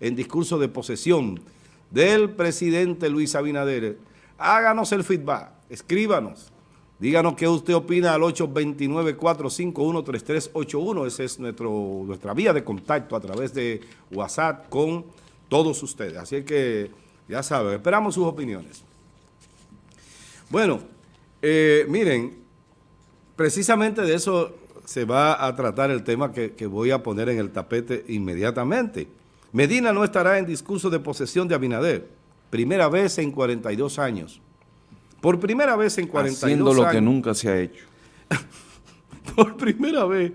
en discurso de posesión del presidente Luis Abinader. Háganos el feedback, escríbanos, díganos qué usted opina al 829-451-3381, esa es nuestro, nuestra vía de contacto a través de WhatsApp con todos ustedes. Así que, ya saben, esperamos sus opiniones. Bueno, eh, miren, precisamente de eso se va a tratar el tema que, voy a poner en el tapete inmediatamente. Medina no estará en discurso de posesión de Abinader, primera vez en 42 años. Por primera vez en 42 Haciendo lo que nunca se ha hecho. Por primera vez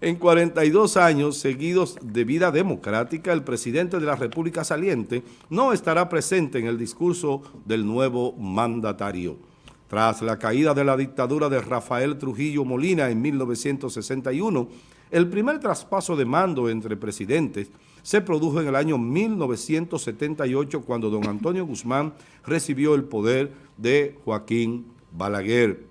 en 42 años seguidos de vida democrática, el presidente de la República saliente no estará presente en el discurso del nuevo mandatario. Tras la caída de la dictadura de Rafael Trujillo Molina en 1961, el primer traspaso de mando entre presidentes se produjo en el año 1978 cuando don Antonio Guzmán recibió el poder de Joaquín Balaguer.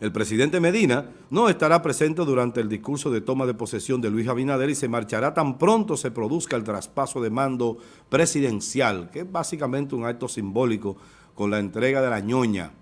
El presidente Medina no estará presente durante el discurso de toma de posesión de Luis Abinader y se marchará tan pronto se produzca el traspaso de mando presidencial, que es básicamente un acto simbólico con la entrega de la ñoña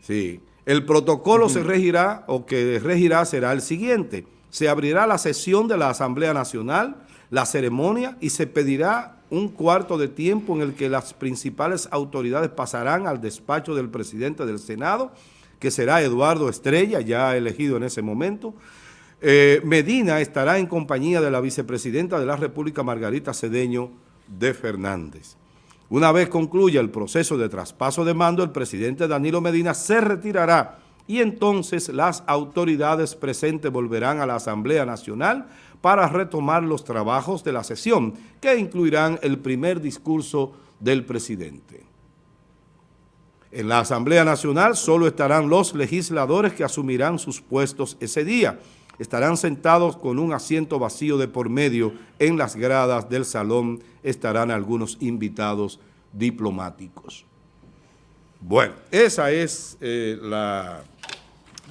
Sí. El protocolo se regirá o que regirá será el siguiente. Se abrirá la sesión de la Asamblea Nacional, la ceremonia y se pedirá un cuarto de tiempo en el que las principales autoridades pasarán al despacho del presidente del Senado, que será Eduardo Estrella, ya elegido en ese momento. Eh, Medina estará en compañía de la vicepresidenta de la República, Margarita Cedeño de Fernández. Una vez concluya el proceso de traspaso de mando, el presidente Danilo Medina se retirará y entonces las autoridades presentes volverán a la Asamblea Nacional para retomar los trabajos de la sesión, que incluirán el primer discurso del presidente. En la Asamblea Nacional solo estarán los legisladores que asumirán sus puestos ese día, estarán sentados con un asiento vacío de por medio. En las gradas del salón estarán algunos invitados diplomáticos. Bueno, esa es eh,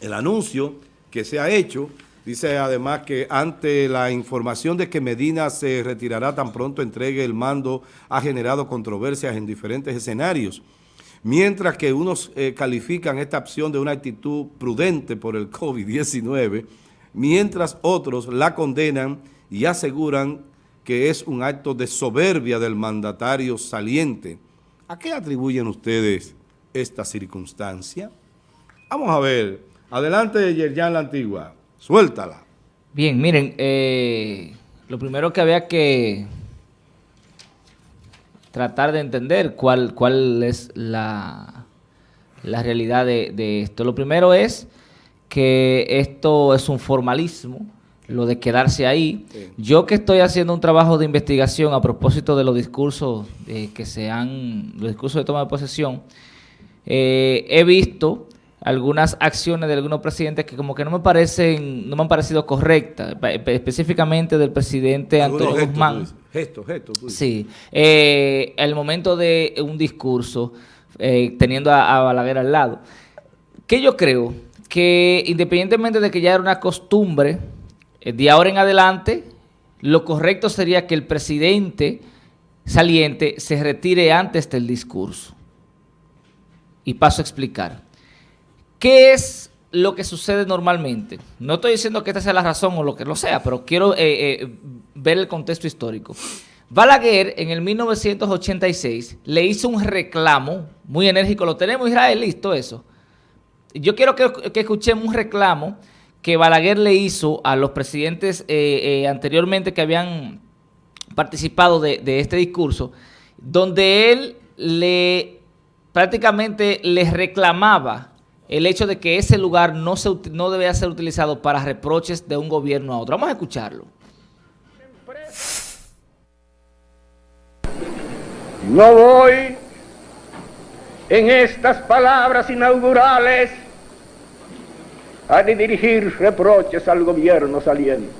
el anuncio que se ha hecho. Dice además que ante la información de que Medina se retirará tan pronto entregue el mando, ha generado controversias en diferentes escenarios. Mientras que unos eh, califican esta opción de una actitud prudente por el COVID-19, mientras otros la condenan y aseguran que es un acto de soberbia del mandatario saliente. ¿A qué atribuyen ustedes esta circunstancia? Vamos a ver. Adelante, Yerjan La Antigua. Suéltala. Bien, miren, eh, lo primero que había que tratar de entender cuál, cuál es la, la realidad de esto. Lo primero es que esto es un formalismo, lo de quedarse ahí. Yo que estoy haciendo un trabajo de investigación a propósito de los discursos eh, que se han, los discursos de toma de posesión, eh, he visto algunas acciones de algunos presidentes que como que no me parecen, no me han parecido correctas, específicamente del presidente Antonio Guzmán. Gesto, gesto. Sí, eh, el momento de un discurso teniendo a, a Balaguer al lado. ¿Qué yo creo? que independientemente de que ya era una costumbre, eh, de ahora en adelante, lo correcto sería que el presidente saliente se retire antes del discurso. Y paso a explicar. ¿Qué es lo que sucede normalmente? No estoy diciendo que esta sea la razón o lo que lo sea, pero quiero eh, eh, ver el contexto histórico. Balaguer en el 1986 le hizo un reclamo muy enérgico, lo tenemos Israel, listo eso, yo quiero que, escuchemos un reclamo que Balaguer le hizo a los presidentes eh, eh, anteriormente que habían participado de, este discurso, donde él le prácticamente les reclamaba el hecho de que ese lugar no, se, no debía ser utilizado para reproches de un gobierno a otro. Vamos a escucharlo. No voy en estas palabras inaugurales a dirigir reproches al gobierno saliente.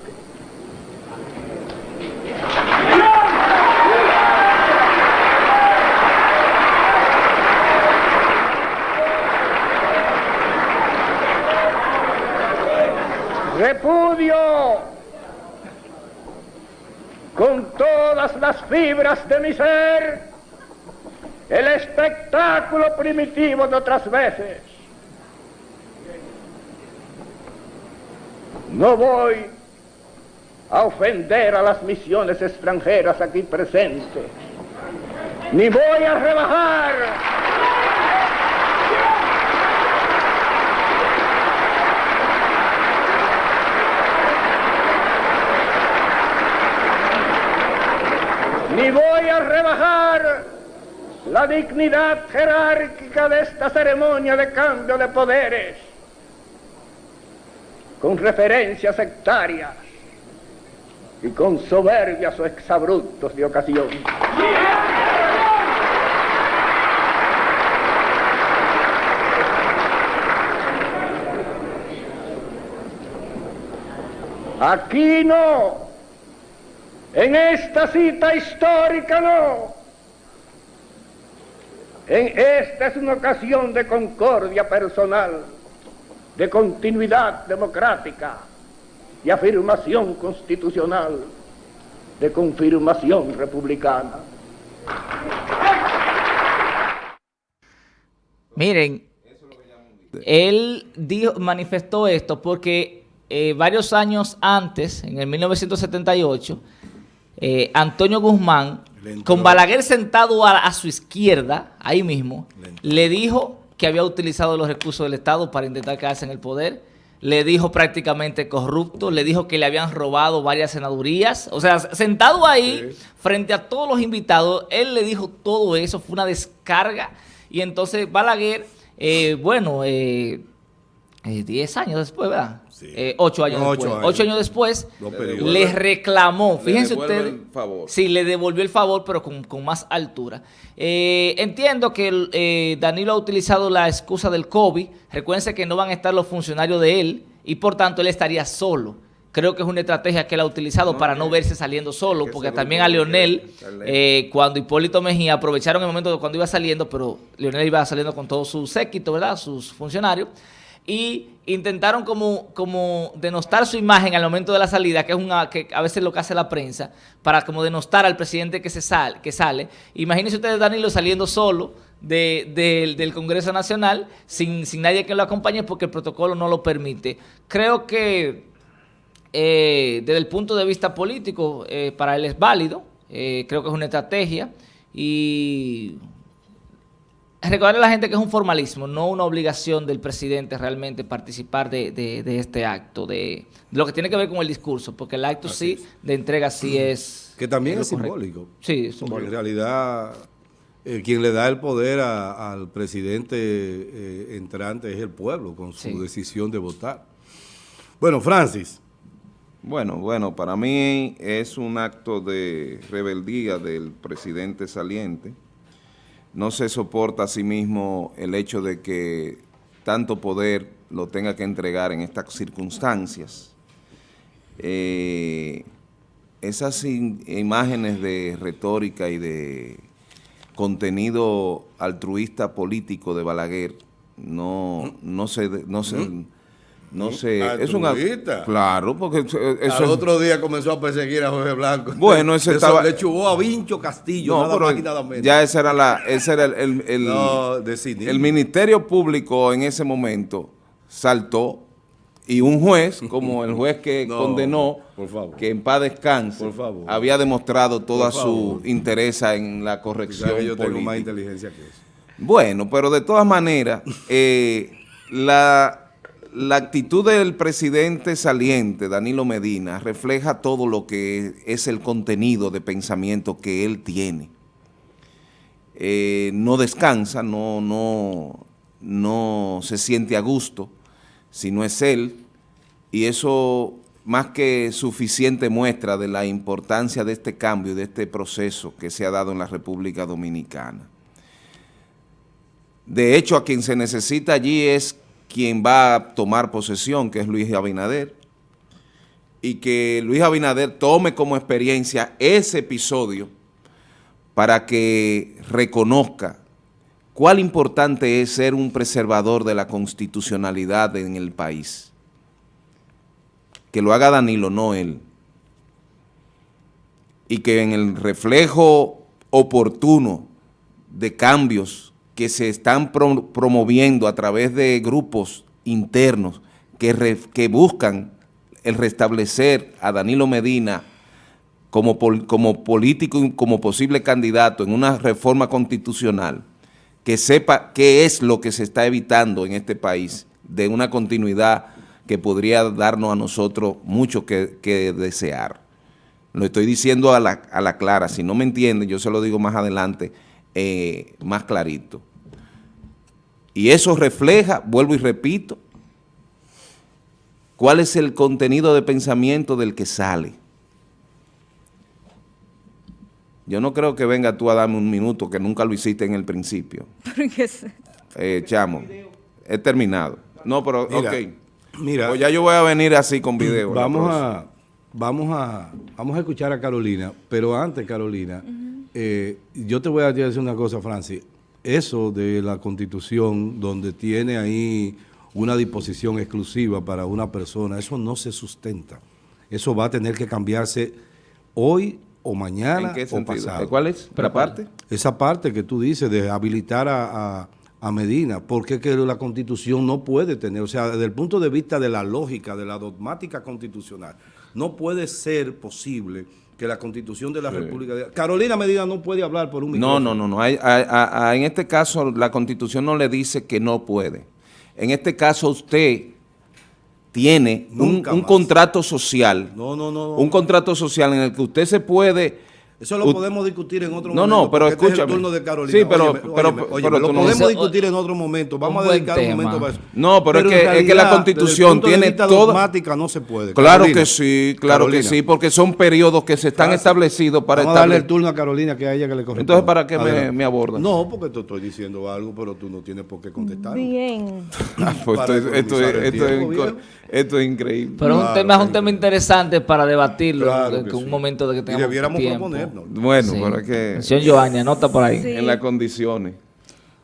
Repudio con toda todas las fibras de mi ser el espectáculo primitivo de otras veces. No voy a ofender a las misiones extranjeras aquí presentes, ni voy a rebajar. Ni voy a rebajar la dignidad jerárquica de esta ceremonia de cambio de poderes con referencias sectarias y con soberbias o exabruptos de ocasión. Aquí no, en esta cita histórica no. En esta es una ocasión de concordia personal, de continuidad democrática, de afirmación constitucional, de confirmación republicana. Miren, él dijo, manifestó esto porque eh, varios años antes, en el 1978, eh, Antonio Guzmán, con Balaguer sentado a, su izquierda, ahí mismo, le, dijo que había utilizado los recursos del Estado para intentar quedarse en el poder, le dijo prácticamente corrupto, le dijo que le habían robado varias senadurías, o sea, sentado ahí, frente a todos los invitados, él le dijo todo eso, fue una descarga, y entonces Balaguer, eh, bueno, eh, 10 eh, años después, ¿verdad? Sí. Eh, ocho años después. Años. Ocho años después, le, reclamó, fíjense ustedes. Sí, le devolvió el favor, pero con, más altura. Eh, entiendo que Danilo ha utilizado la excusa del COVID. Recuérdense que no van a estar los funcionarios de él y por tanto él estaría solo. Creo que es una estrategia que él ha utilizado para no verse saliendo solo, porque también a Leonel, cuando Hipólito Mejía aprovecharon el momento de cuando iba saliendo, pero Leonel iba saliendo con todo su séquito, ¿verdad? Sus funcionarios y intentaron como, como denostar su imagen al momento de la salida, que es una que a veces lo que hace la prensa, para como denostar al presidente que, se sale, que sale. Imagínense ustedes Danilo saliendo solo del Congreso Nacional sin, sin, nadie que lo acompañe porque el protocolo no lo permite. Creo que eh, desde el punto de vista político eh, para él es válido, eh, creo que es una estrategia y recordarle a la gente que es un formalismo, no una obligación del presidente realmente participar de, este acto, de, lo que tiene que ver con el discurso, porque el acto sí de entrega sí es... Que también es, simbólico. Sí, es simbólico. en realidad eh, quien le da el poder al presidente eh, entrante es el pueblo con su decisión de votar. Bueno, Francis. Bueno, bueno, para mí es un acto de rebeldía del presidente saliente no se soporta a sí mismo el hecho de que tanto poder lo tenga que entregar en estas circunstancias. Eh, esas imágenes de retórica y de contenido altruista político de Balaguer no, no se, no se, no sé, es un Claro, porque eso Al otro día comenzó a perseguir a Jorge Blanco. Bueno, ese estaba... Le chubó a Vincho Castillo, no, nada nada menos. Ya ese era, la, ese era el, el, el, el Ministerio Público en ese momento saltó y un juez, como el juez que condenó, que en paz descanse, había demostrado toda su interés en la corrección yo tengo más inteligencia que eso. Bueno, pero de todas maneras, eh, la la actitud del presidente saliente, Danilo Medina, refleja todo lo que es el contenido de pensamiento que él tiene. Eh, no descansa, no, no, no se siente a gusto, si no es él, y eso más que suficiente muestra de la importancia de este cambio, de este proceso que se ha dado en la República Dominicana. De hecho, a quien se necesita allí es quien va a tomar posesión, que es Luis Abinader, y que Luis Abinader tome como experiencia ese episodio para que reconozca cuál importante es ser un preservador de la constitucionalidad en el país. Que lo haga Danilo, no él. y que en el reflejo oportuno de cambios que se están pro- promoviendo a través de grupos internos que, buscan el restablecer a Danilo Medina como, pol- como político y como posible candidato en una reforma constitucional, que sepa qué es lo que se está evitando en este país de una continuidad que podría darnos a nosotros mucho que, que desear. Lo estoy diciendo a la, a la clara, si no me entienden, yo se lo digo más adelante, eh, más clarito. Y eso refleja, vuelvo y repito, cuál es el contenido de pensamiento del que sale. Yo no creo que venga tú a darme un minuto, que nunca lo hiciste en el principio. Eh, chamo, he terminado. No, pero, Mira, ok. Mira, Pues ya yo voy a venir así con video. vamos a, vamos, a, vamos a escuchar a Carolina, pero antes, Carolina, eh, yo te voy a decir una cosa, Francis. Eso de la constitución, donde tiene ahí una disposición exclusiva para una persona, eso no se sustenta. Eso va a tener que cambiarse hoy o mañana ¿En qué o pasado. ¿Cuál es la parte? Esa parte que tú dices de habilitar a, a- a Medina, porque que la constitución no puede tener, o sea, desde el punto de vista de la lógica, de la dogmática constitucional, no puede ser posible que la constitución de la República de... Carolina Medina no puede hablar por un No, micrófono. no, no, no. Hay- hay- a- a- en este caso la constitución no le dice que no puede. En este caso usted tiene un, Nunca un contrato social, No, no, no. no. un contrato social en el que usted se puede... Eso lo podemos discutir en otro No, momento. no, pero porque este es el escúchame. turno de Carolina. Sí, pero- Óyeme, pero- óyeme, pero lo no- podemos discutir en otro momento. Vamos a dedicar un momento para eso. No, pero es que- es que la Constitución desde el punto de tiene toda- dogmática no se puede. Claro Carolina, que sí, claro Carolina. que sí, porque son periodos que se están establecidos para Vamos a darle el establecer... turno a Carolina, que a ella que le corresponde. Entonces, ¿para qué me- me abordas? No, porque te estoy diciendo algo, pero tú no tienes por qué contestar. Bien. Pues esto, es- esto esto es tiempo, esto es increíble. Pero es un Claro, tema, es un tema interesante para debatirlo en que un momento de que Y tengamos debiéramos tiempo. Bueno, pero es que Señor Giovanni, anota por ahí. Sí. en las condiciones.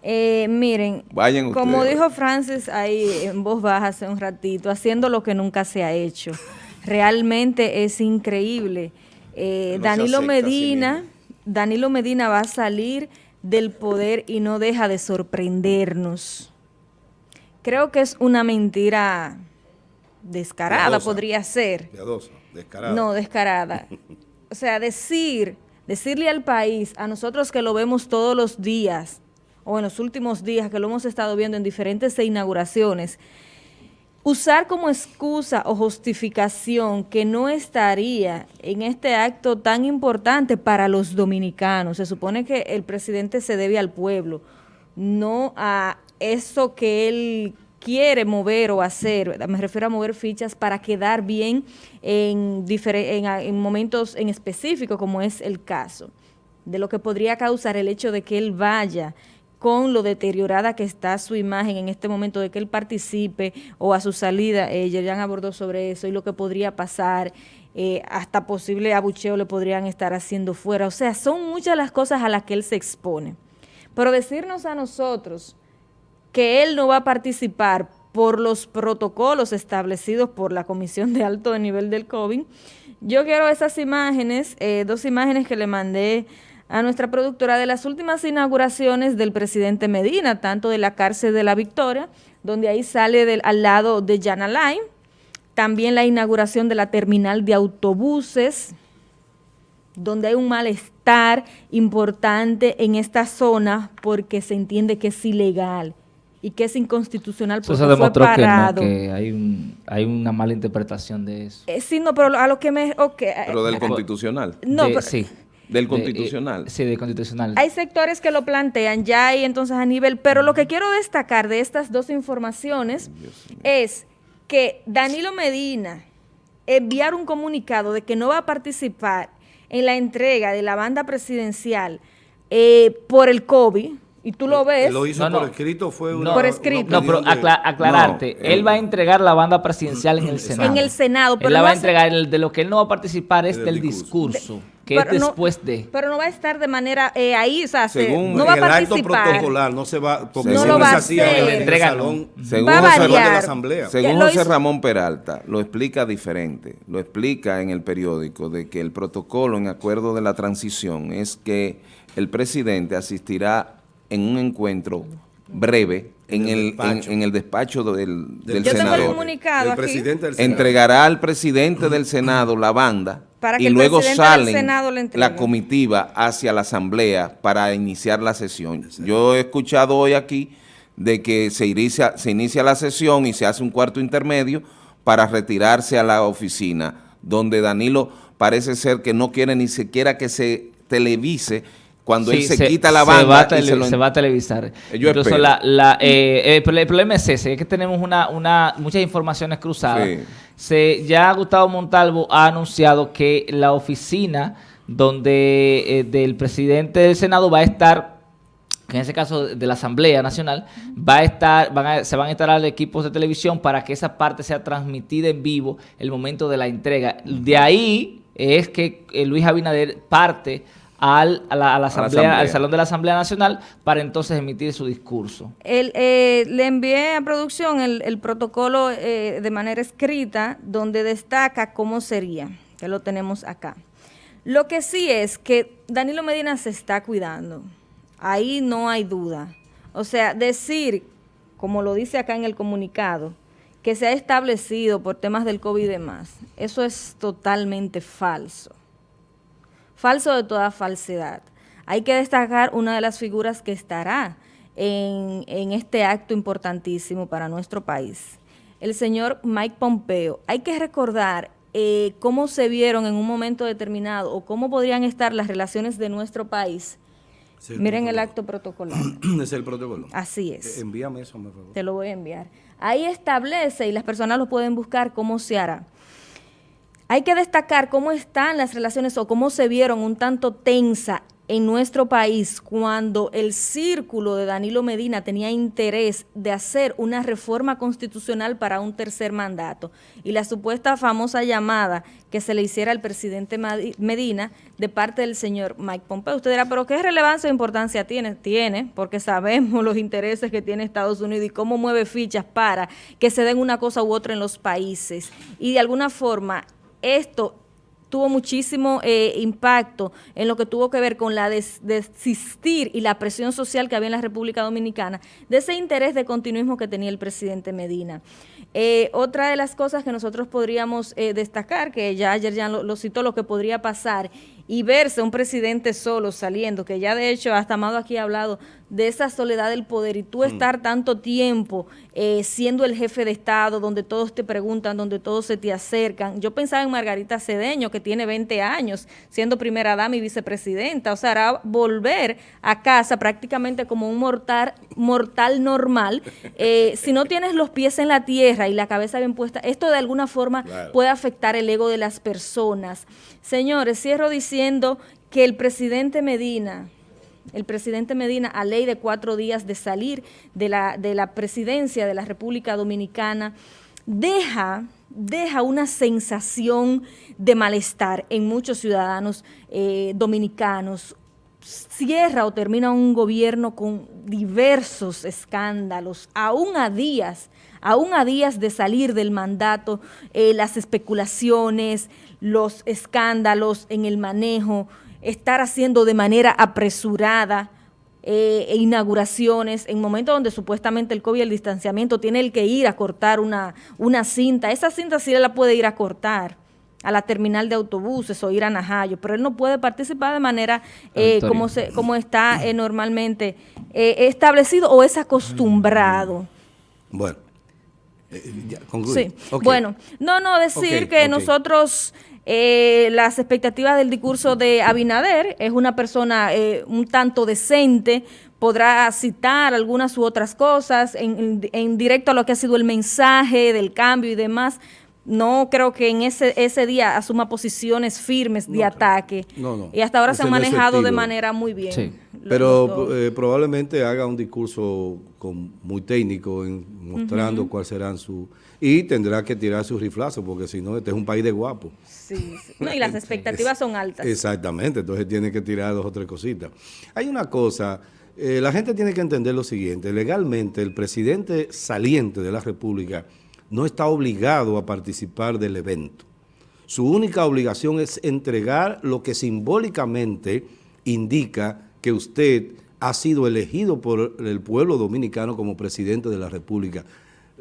Eh, miren, Vayan como dijo Francis ahí en voz baja hace un ratito, haciendo lo que nunca se ha hecho. Realmente es increíble. Eh, No Danilo sí Medina. Danilo Medina va a salir del poder y no deja de sorprendernos. Creo que es una mentira descarada, podría ser. Descarada. No, descarada. O sea, decir, decirle al país, a nosotros que lo vemos todos los días, o en los últimos días que lo hemos estado viendo en diferentes inauguraciones, usar como excusa o justificación que no estaría en este acto tan importante para los dominicanos. Se supone que el presidente se debe al pueblo, no a eso que él quiere mover o hacer, me refiero a mover fichas para quedar bien en, en momentos en específico, como es el caso, de lo que podría causar el hecho de que él vaya con lo deteriorada que está su imagen en este momento de que él participe o a su salida, eh, Yerian abordó sobre eso y lo que podría pasar, eh, hasta posible abucheo le podrían estar haciendo fuera. O sea, son muchas las cosas a las que él se expone. Pero decirnos a nosotros que él no va a participar por los protocolos establecidos por la Comisión de Alto Nivel del COVID. Yo quiero esas imágenes, eh, dos imágenes que le mandé a nuestra productora de las últimas inauguraciones del presidente Medina, tanto de la cárcel de la Victoria, donde ahí sale al lado de Yana Line, también la inauguración de la terminal de autobuses, donde hay un malestar importante en esta zona porque se entiende que es ilegal y que es inconstitucional Eso porque se fue demostró que no, parado. que hay, un, hay una mala interpretación de eso. Eh, sí, no, pero a lo que me... ok, eh, Pero del eh, constitucional. no, De- pero- sí. Del De- constitucional. eh, sí, del constitucional. Hay sectores que lo plantean ya ahí entonces a nivel, pero lo que quiero destacar de estas dos informaciones es que Danilo Medina enviar un comunicado de que no va a participar en la entrega de la banda presidencial eh, por el COVID, y tú lo ves, Lo hizo No, no. por escrito, fue No. una, Por una escrito. No, pero acla- aclararte, No, eh, él va a entregar la banda presidencial en el Senado. en el Senado, pero él la no va a entregar, el- de lo que él no va a participar es Del discurso. discurso. que es no- después de. Pero no va a estar de manera eh, ahí, o sea, se- Según no va a en el acto participar. protocolar no se va, porque No si lo va es a así, hacer. en el no. salón Según Va a José de la asamblea. Según José hizo- Ramón Peralta, lo explica diferente, lo explica en el periódico de que el protocolo en acuerdo de la transición es que el presidente asistirá en un encuentro breve en, En el el, en, el despacho del, del Yo tengo el senador. comunicado del aquí. presidente del Senado. Entregará al presidente del Senado la banda Para que y luego salen la comitiva hacia la asamblea para iniciar la sesión. Yo he escuchado hoy aquí de que se inicia, se inicia la sesión y se hace un cuarto intermedio para retirarse a la oficina, donde Danilo parece ser que no quiere ni siquiera que se televise cuando él se, quita la banda se va, a y tele- se lo- se va a televisar. Yo Incluso espero. la, la, eh, el, pro- el problema es ese, es que tenemos una, una, muchas informaciones cruzadas. Sí. Se, ya Gustavo Montalvo ha anunciado que la oficina donde eh, del presidente del Senado va a estar que en ese caso de la Asamblea Nacional, va a estar, van a- se van a instalar equipos de televisión para que esa parte sea transmitida en vivo el momento de la entrega. De ahí es que eh, Luis Abinader parte al, a, la, a la asamblea, Asamblea. al Salón de la Asamblea Nacional para entonces emitir su discurso. El, eh, le envié a producción el, el protocolo eh, de manera escrita donde destaca cómo sería, que lo tenemos acá. Lo que sí es que Danilo Medina se está cuidando, ahí no hay duda. O sea, decir, como lo dice acá en el comunicado, que se ha establecido por temas del COVID y demás, eso es totalmente falso falso de toda falsedad. Hay que destacar una de las figuras que estará en, en este acto importantísimo para nuestro país, el señor Mike Pompeo. Hay que recordar eh, cómo se vieron en un momento determinado o cómo podrían estar las relaciones de nuestro país. El Miren el acto protocolar. Es el protocolo. Así es. Eh, Envíame eso, por favor. Te lo voy a enviar. Ahí establece y las personas lo pueden buscar cómo se hará. Hay que destacar cómo están las relaciones o cómo se vieron un tanto tensa en nuestro país cuando el círculo de Danilo Medina tenía interés de hacer una reforma constitucional para un tercer mandato y la supuesta famosa llamada que se le hiciera al presidente Medina de parte del señor Mike Pompeo. Usted dirá, pero ¿qué relevancia o importancia tiene? Tiene, porque sabemos los intereses que tiene Estados Unidos y cómo mueve fichas para que se den una cosa u otra en los países. Y de alguna forma, esto tuvo muchísimo eh, impacto en lo que tuvo que ver con la des- desistir y la presión social que había en la República Dominicana, de ese interés de continuismo que tenía el presidente Medina. Eh, otra de las cosas que nosotros podríamos eh, destacar, que ya ayer ya lo, lo citó, lo que podría pasar y verse un presidente solo saliendo, que ya de hecho hasta Amado aquí ha hablado de esa soledad del poder y tú estar tanto tiempo eh, siendo el jefe de Estado, donde todos te preguntan, donde todos se te acercan. Yo pensaba en Margarita Cedeño, que tiene 20 años, siendo primera dama y vicepresidenta, o sea, volver a casa prácticamente como un mortal, mortal normal. Eh, si no tienes los pies en la tierra y la cabeza bien puesta, esto de alguna forma puede afectar el ego de las personas. Señores, cierro diciendo que el presidente Medina, el presidente Medina, a ley de cuatro días de salir de la, de la presidencia de la República Dominicana, deja, deja una sensación de malestar en muchos ciudadanos eh, dominicanos. Cierra o termina un gobierno con diversos escándalos, aún a días, aún a días de salir del mandato, eh, las especulaciones, los escándalos en el manejo, estar haciendo de manera apresurada eh, e inauguraciones en momentos donde supuestamente el COVID y el distanciamiento tiene el que ir a cortar una, una cinta. Esa cinta sí la puede ir a cortar a la terminal de autobuses o ir a Najayo, pero él no puede participar de manera eh, como, se, como está eh, normalmente eh, establecido o es acostumbrado. Bueno. Eh, ya, concluye. Sí, Ok. bueno, no, no, decir que nosotros, eh, las expectativas del discurso de Abinader, es una persona eh, un tanto decente, podrá citar algunas u otras cosas en, en- en directo a lo que ha sido el mensaje del cambio y demás. No creo que en ese, ese día asuma posiciones firmes de No, ataque. no, no. Y hasta ahora se han manejado de manera muy bien. Sí. Pero eh, probablemente haga un discurso con- muy técnico en- mostrando cuáles serán sus... Y tendrá que tirar sus riflazos porque si no, este es un país de guapos. Sí, sí. No, y las expectativas son altas. Exactamente, entonces tiene que tirar dos o tres cositas. Hay una cosa, eh, la gente tiene que entender lo siguiente, legalmente el presidente saliente de la República no está obligado a participar del evento. Su única obligación es entregar lo que simbólicamente indica que usted ha sido elegido por el pueblo dominicano como presidente de la República,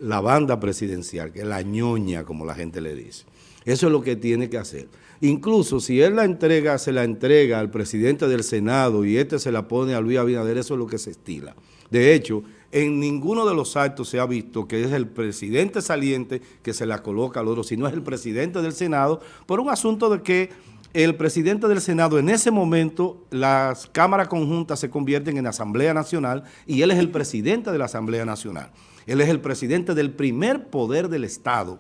la banda presidencial, que es la ñoña, como la gente le dice. Eso es lo que tiene que hacer. Incluso si él la entrega, se la entrega al presidente del Senado y este se la pone a Luis Abinader, eso es lo que se estila. De hecho, en ninguno de los actos se ha visto que es el presidente saliente que se la coloca al otro, sino es el presidente del Senado, por un asunto de que el presidente del Senado, en ese momento, las cámaras conjuntas se convierten en Asamblea Nacional y él es el presidente de la Asamblea Nacional. Él es el presidente del primer poder del Estado,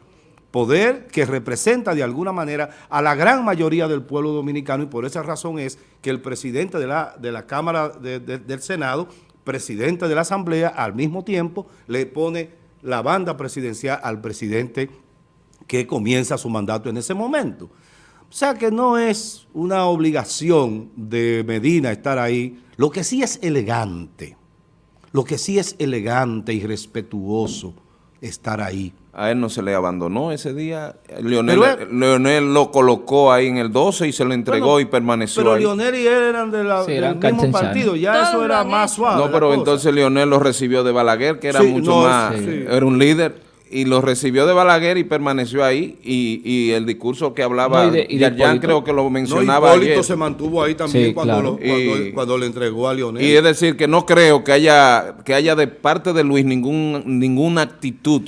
poder que representa de alguna manera a la gran mayoría del pueblo dominicano y por esa razón es que el presidente de la, de la Cámara de- de- del Senado, presidente de la Asamblea, al mismo tiempo le pone la banda presidencial al presidente que comienza su mandato en ese momento. O sea que no es una obligación de Medina estar ahí, lo que sí es elegante, lo que sí es elegante y respetuoso estar ahí. A él no se le abandonó ese día. Leonel, Pero él- Leonel lo colocó ahí en el 12 y se lo entregó Bueno, y permaneció Pero ahí. Leonel y él eran de la- Sí, del eran mismo partido, ya eso era más suave. No, pero entonces Leonel lo recibió de Balaguer, que era Sí, mucho no, más, sí. era un líder, y lo recibió de Balaguer y permaneció ahí, y, y el discurso que hablaba, No, y de- y de Hipólito. creo que lo No, mencionaba Hipólito ayer. se mantuvo ahí también Sí, cuando, claro. lo- cuando, Y- cuando le entregó a Leonel. Y es decir, que no creo que haya, que haya de parte de Luis ningún, ninguna actitud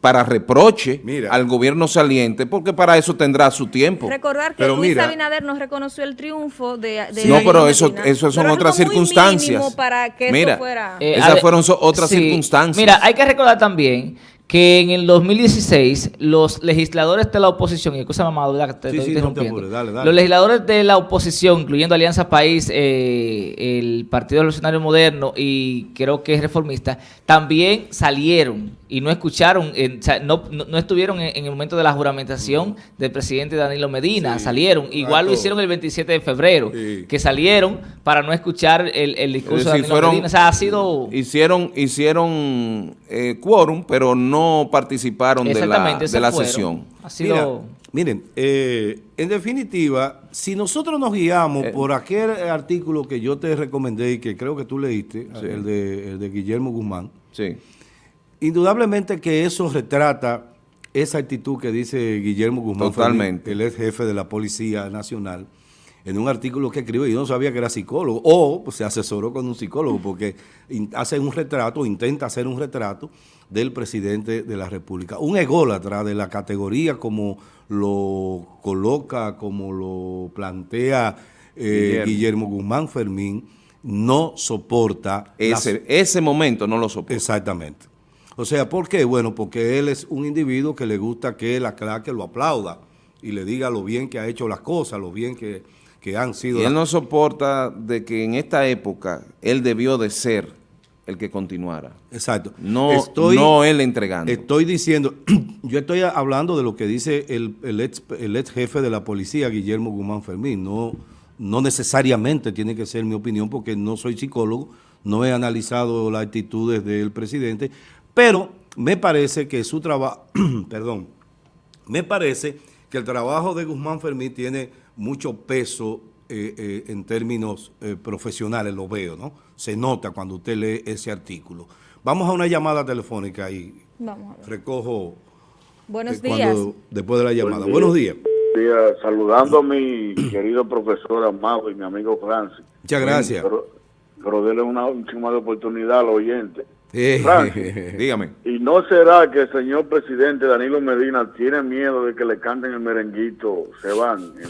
para reproche Mira. al gobierno saliente, porque para eso tendrá su tiempo. Recordar que Pero Luis mira- Abinader no reconoció el triunfo de, de No, Danilo pero eso, eso son Pero otras circunstancias. para que Mira, eso fuera... Eh, Esas ade- fueron so- otras sí. circunstancias. Mira, hay que recordar también que en el 2016 los legisladores de la oposición, y excusa mamá, ¿verdad? que te Sí, estoy sí, no te interrumpiendo. apures, dale, dale. Los legisladores de la oposición, incluyendo Alianza País, eh, el Partido Revolucionario Moderno y creo que es reformista, también salieron y no escucharon, eh, no, no- no estuvieron en, en el momento de la juramentación del presidente Danilo Medina, Sí, salieron. Igual lo hicieron el 27 de febrero, que salieron para no escuchar el, el discurso Es de Danilo fueron- Medina. O sea, ha sido... Hicieron, hicieron eh, quórum, pero no participaron de la, de la sesión. Ha sido... Mira, miren, eh, en definitiva, si nosotros nos guiamos Eh. por aquel artículo que yo te recomendé y que creo que tú leíste, Sí. el, de, el de Guillermo Guzmán, Sí. indudablemente que eso retrata esa actitud que dice Guillermo Guzmán, Totalmente. El ex jefe de la Policía Nacional, en un artículo que escribe, y yo no sabía que era psicólogo, o pues, se asesoró con un psicólogo, porque hace un retrato, intenta hacer un retrato del presidente de la República. Un ególatra de la categoría como lo coloca, como lo plantea eh, Guillermo. Guillermo. Guzmán Fermín, no soporta las- Ese, ese momento no lo soporto. Exactamente. O sea, ¿por qué? Bueno, porque él es un individuo que le gusta que la claque lo aplauda y le diga lo bien que ha hecho las cosas, lo bien que, que han sido. Y él no soporta de que en esta época él debió de ser el que continuara. Exacto. No, Estoy- no él entregando. Estoy diciendo, yo estoy hablando de lo que dice el, el, ex, el ex jefe de la policía, Guillermo Guzmán Fermín. No, no necesariamente tiene que ser mi opinión porque no soy psicólogo, no he analizado las actitudes del presidente, pero me parece que su trabajo, perdón, me parece que el trabajo de Guzmán Fermín tiene mucho peso eh, eh, en términos eh, profesionales, lo veo, ¿no? Se nota cuando usted lee ese artículo. Vamos a una llamada telefónica y Vamos a ver. recojo Buenos eh, días. cuando- después de la llamada. Buenos días. Día, saludando a mi querido profesor Amado y mi amigo Francis. Muchas gracias. Pero, pero denle una última oportunidad al oyente. Eh, Francis. Dígame. ¿Y no será que el señor presidente Danilo Medina tiene miedo de que le canten el merenguito? Se van.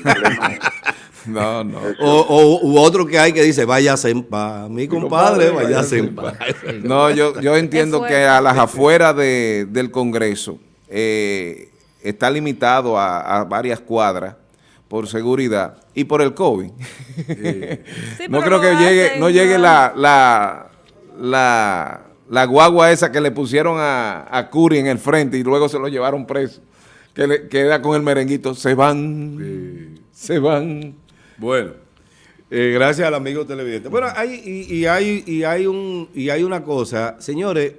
No, no. o, o- u otro que hay que dice, váyase en paz. Mi compadre, váyase en paz. No, yo, yo entiendo que a las afueras de- del Congreso eh, está limitado a, a varias cuadras por seguridad y por el COVID. Sí, no creo que llegue, no llegue la, la, la, la guagua esa que le pusieron a, a Curi en el frente y luego se lo llevaron preso. Que le queda con el merenguito. Se van, se van. Bueno, eh, gracias al amigo televidente. Bueno, hay, y, y hay, y, hay un, y hay una cosa, señores,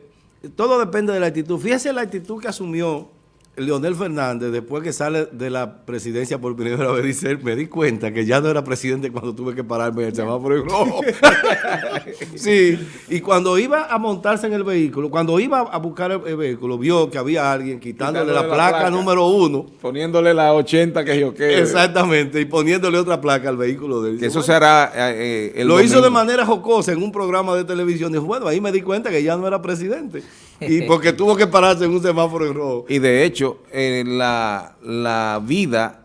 todo depende de la actitud. Fíjese la actitud que asumió Leonel Fernández después que sale de la presidencia por primera vez. Dice, me di cuenta que ya no era presidente cuando tuve que pararme el semáforo en rojo. sí, y cuando iba a montarse en el vehículo, cuando iba a buscar el, el vehículo, vio que había alguien quitándole, Quitándole la, la placa, placa. número uno. Poniéndole la 80 que yo quiero. Exactamente, y poniéndole otra placa al vehículo de él. Que eso Bueno, se hará eh, eh, el lo hizo de manera jocosa en un programa de televisión. Dijo, bueno, ahí me di cuenta que ya no era presidente. Y porque tuvo que pararse en un semáforo en rojo. Y de hecho, eh, la, la vida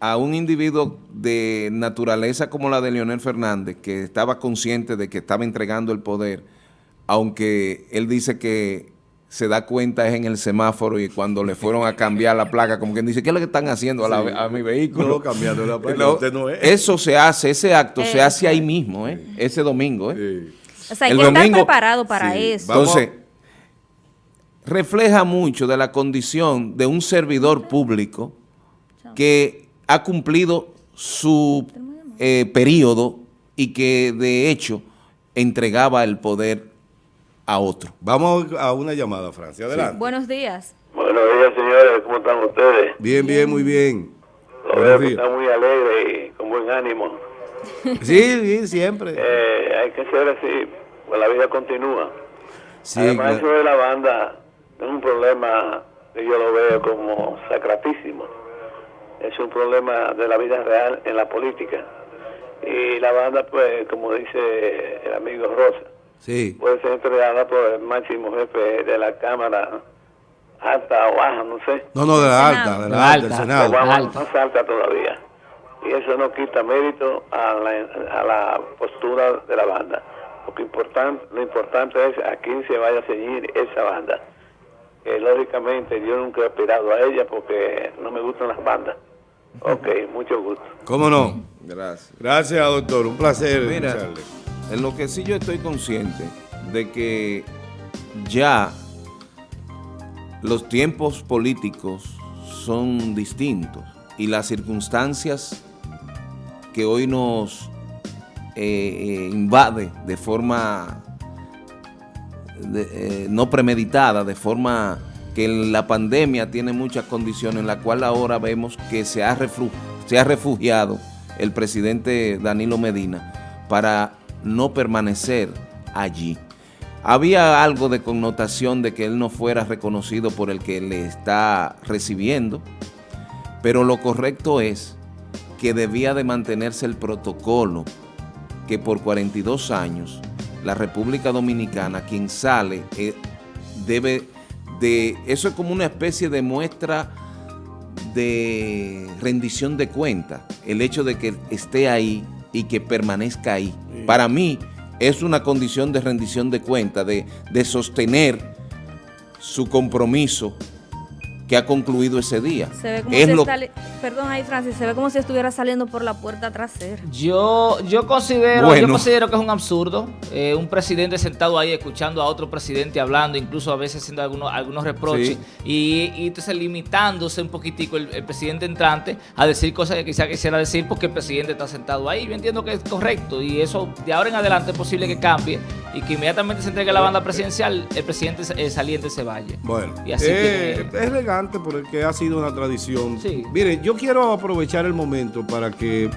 a un individuo de naturaleza como la de Leonel Fernández, que estaba consciente de que estaba entregando el poder, aunque él dice que se da cuenta es en el semáforo y cuando le fueron a cambiar la placa, como quien dice, ¿qué es lo que están haciendo a, la- a mi vehículo? No, cambiando la placa, No, usted no es. Eso se hace, ese acto se Eso hace ahí mismo, ¿eh? ese domingo. ¿eh? Sí. O sea, hay El que domingo- estar preparado para Sí, eso. Vamos a- Entonces, refleja mucho de la condición de un servidor público que ha cumplido su eh, periodo y que de hecho entregaba el poder a otro. Vamos a una llamada, Francia. Adelante. Buenos días. Buenos días, señores. ¿Cómo están ustedes? Bien, bien, muy bien. Lo veo Buenos que días. están muy alegres y con buen ánimo. Sí, sí, siempre. Eh, hay que ser así, pues la vida continúa. Sí, Además, claro. eso de la banda es un problema que yo lo veo como sacratísimo. Es un problema de la vida real en la política. Y la banda, pues, como dice el amigo Rosa, Sí. puede ser entregada por el máximo jefe de la Cámara, alta o baja, no sé. No, no, de la alta, de La la alta, del. Senado. alta. más alta todavía. Y eso no quita mérito a la, a la postura de la banda. Lo, que importante, lo importante es a quién se vaya a ceñir esa banda. Que lógicamente yo nunca he aspirado a ella porque no me gustan las bandas. Ok, mucho gusto. ¿Cómo no? Gracias. Gracias, doctor. Un placer. Mira, escucharle. en lo que sí yo estoy consciente de que ya los tiempos políticos son distintos y las circunstancias que hoy nos eh, eh, invade de forma eh, no premeditada, de forma que la pandemia tiene muchas condiciones en la cual ahora vemos que se ha, se ha refugiado el presidente Danilo Medina para no permanecer allí. Había algo de connotación de que él no fuera reconocido por el que le está recibiendo, pero lo correcto es que debía de mantenerse el protocolo que por 42 años la República Dominicana, quien sale, eh, debe de... Eso es como una especie de muestra de rendición de cuenta, el hecho de que esté ahí y que permanezca ahí. Para mí es una condición de rendición de cuenta, de, de sostener su compromiso que ha concluido ese día. Se ve como Es si lo- está li- Perdón ahí, Francis, se ve como si estuviera saliendo por la puerta trasera. Yo, yo considero, Bueno. yo considero que es un absurdo. eh, un presidente sentado ahí escuchando a otro presidente hablando, incluso a veces haciendo algunos, algunos reproches, Sí. y, y entonces limitándose un poquitico el, el presidente entrante a decir cosas que quizá quisiera decir porque el presidente está sentado ahí. Yo entiendo que es correcto y eso de ahora en adelante es posible que cambie y que inmediatamente se entregue la banda presidencial, el presidente eh, saliente se vaya. Bueno, Y así eh, que- es elegante porque ha sido una tradición. Sí. Mire, yo quiero aprovechar el momento para que